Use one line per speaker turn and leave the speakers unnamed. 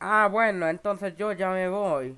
Ah, bueno, entonces yo ya me voy.